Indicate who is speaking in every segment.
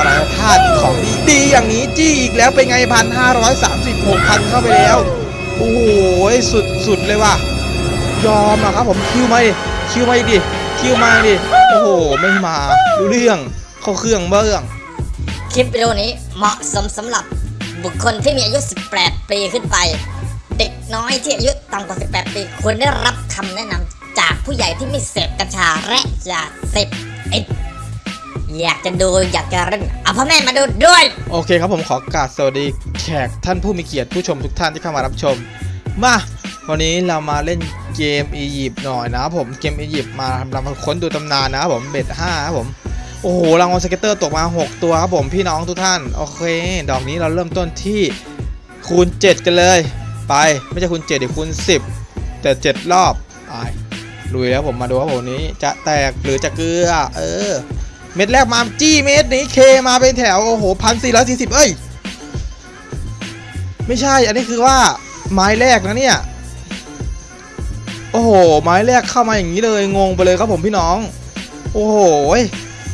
Speaker 1: สารพาดของดีดีอย่างนี้จี้อีกแล้วเป็นไงพันห้าร้อยสามสิบหกพันเข้าไปแล้ว โอ้โหสุดสุดเลยว่ะ ยอมอะครับผมคิวมาดิคิวมาอีกดิคิวมาดิโอ้โหไม่มาดูเรื่องเข้าเครื่องเบื้อง
Speaker 2: คลิปวิดีโอนี้เหมาะสมสำหรับบุคคลที่มีอายุ 18 ปีขึ้นไป เด็กน้อยที่อายุต่ำกว่า 18 ปีควรได้รับคำแนะนำจากผู้ใหญ่ที่ไม่เสพกัญชาและยาเสพติด อยากจะดูอยากจะเล่นเอาพ่อแม่มาดูด้วย
Speaker 1: โอเคครับผมขอกราบสวัสดีแขกท่านผู้มีเกียรติผู้ชมทุกท่านที่เข้ามารับชม มาวันนี้เรามาเล่นเกมอียิปต์หน่อยนะผมเกมอียิปต์มาทำรามาค้นดูตำนานนะครับผม bet ห้าครับผมโอ้โหรางวัล scatter ตกมา 6 ตัวครับผมพี่น้องทุกท่านโอเค ดอกนี้เราเริ่มต้นที่คูณ 7 กันเลย ไปไม่ใช่คูณ7เดี๋ยวคูณ 10 แต่ 7 รอบไปลุยแล้วผมมาดูครับผมนี้จะแตกหรือจะเกลือเออ เม็ดแรกมาจี้เม็ดนี้เคมาเป็นแถวโอ้โหพันสี่ร้อยสี่สิบเอ้ย ไม่ใช่อันนี้คือว่าไม้แรกนะเนี่ย โอ้โห ไม้แรกเข้ามาอย่างนี้เลยงงไปเลยครับผมพี่น้อง โอ้โหย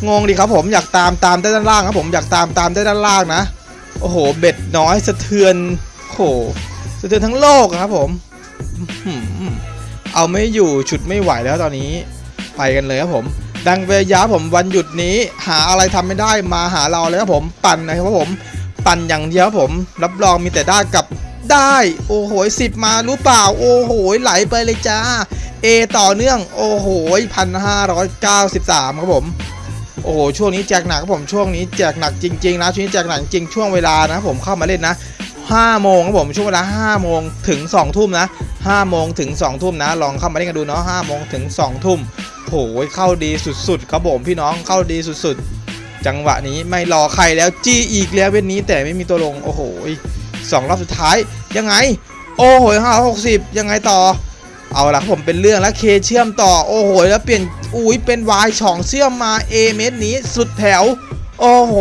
Speaker 1: งงดิครับผมอยากตามตามได้ด้านล่างครับผมอยากตามตามได้ด้านล่างนะ โอ้โห เบ็ดน้อยสะเทือนโอ้โหสะเทือนทั้งโลกครับผมเอาไม่อยู่ฉุดไม่ไหวแล้วตอนนี้ไปกันเลยครับผม ดังเวยาผมวันหยุดนี้หาอะไรทำไม่ได้มาหาเราเลยครับผมปั่นนะครับผม ปั่นอย่างเดียวครับผม รับรองมีแต่ได้กับได้ โอ้โหสิบมารู้เปล่า โอ้โหไหลไปเลยจ้า A ต่อเนื่อง โอ้โหพันห้าร้อยเก้าสิบสามครับผม โอ้โหช่วงนี้แจกหนักครับผมช่วงนี้แจกหนักจริงๆนะช่วงนี้แจกหนักจริงช่วงเวลานะผมเข้ามาเล่นนะ5โมงครับผมช่วงเวลา5โมงถึง2ทุ่มนะ5โมงถึง2ทุ่มนะ ลองเข้ามาเล่นกันดูเนาะ5โมงถึง2ทุ่ม โหเข้าดีสุดๆครับผมพี่น้องเข้าดีสุดๆ จังหวะนี้ไม่รอใครแล้วจี้อีกแล้วเว้นนี้แต่ไม่มีตัวลงโอ้โหสองรอบสุดท้ายยังไง โอ้โหห้าหกสิบยังไงต่อ เอาละครผมเป็นเรื่องแล้วเคเชื่อมต่อโอ้โหแล้วเปลี่ยนอุ้ยเป็นวายช่องเชื่อมมา A เม็ดนี้สุดแถว โอ้โห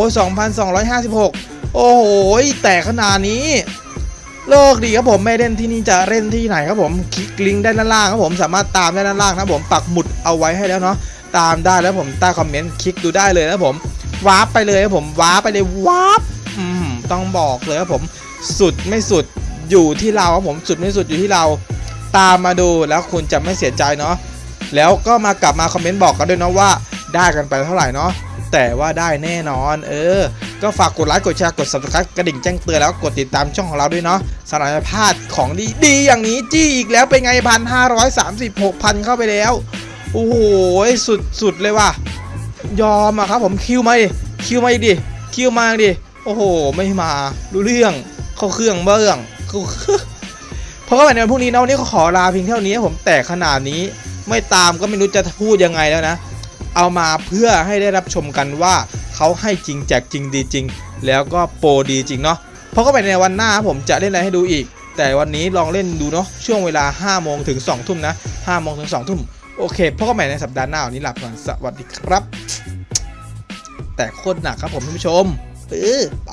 Speaker 1: 2,256 โอ้โหแต่ขนาดนี้ เลิกดีครับผมไม่เล่นที่นี่จะเล่นที่ไหนครับผมคลิกลิงก์ด้านล่างครับผมสามารถตามได้ด้านล่างนะผมปักหมุดเอาไว้ให้แล้วเนาะตามได้แล้วผมใต้คอมเมนต์คลิกดูได้เลยนะผมวาร์ปไปเลยครับผมวาร์ปไปเลยวาร์ปต้องบอกเลยครับผมสุดไม่สุดอยู่ที่เราครับผมสุดไม่สุดอยู่ที่เราตามมาดูแล้วคุณจะไม่เสียใจเนาะแล้วก็มากลับมาคอมเมนต์บอกกันด้วยเนาะว่าได้กันไปเท่าไหร่เนาะแต่ว่าได้แน่นอน เออ ก็ฝากกดไลค์กดแชร์กด subscribe กระดิ่งแจ้งเตือนแล้วกดติดตามช่องของเราด้วยเนาะสำหรับพลาดของดีดีอย่างนี้จี้อีกแล้วเป็นไงพันห้าร้อยสามสิบหกพันเข้าไปแล้วโอ้โหสุดสุดเลยว่ะยอมอะครับผมคิวมาดิคิวมาอีกดิคิวมาดิโอ้โห ไม่มารู้เรื่องเข้าเครื่องเบื้องเขาเพราะว่าในวันพรุ่งนี้นะวันนี้ก็ขอลาเพียงเท่านี้ผมแต่ขนาดนี้ ไม่ตามก็ไม่รู้จะพูดยังไงแล้วนะ เอามาเพื่อให้ได้รับชมกันว่า เขาให้จริงแจกจริงดีจริง แล้วก็โปรดีจริงเนาะเพราะก็ไปในวันหน้าผมจะเล่นอะไรให้ดูอีก แต่วันนี้ลองเล่นดูเนาะช่วงเวลา 5 โมงถึง 2 ทุ่มนะ5โมงถึง 2 ทุ่มโอเคพบกันใหม่ในสัปดาห์หน้าวันนี้หลับก่อนสวัสดีครับ แต่โคตรหนักครับผมท่านผู้ชมเออไป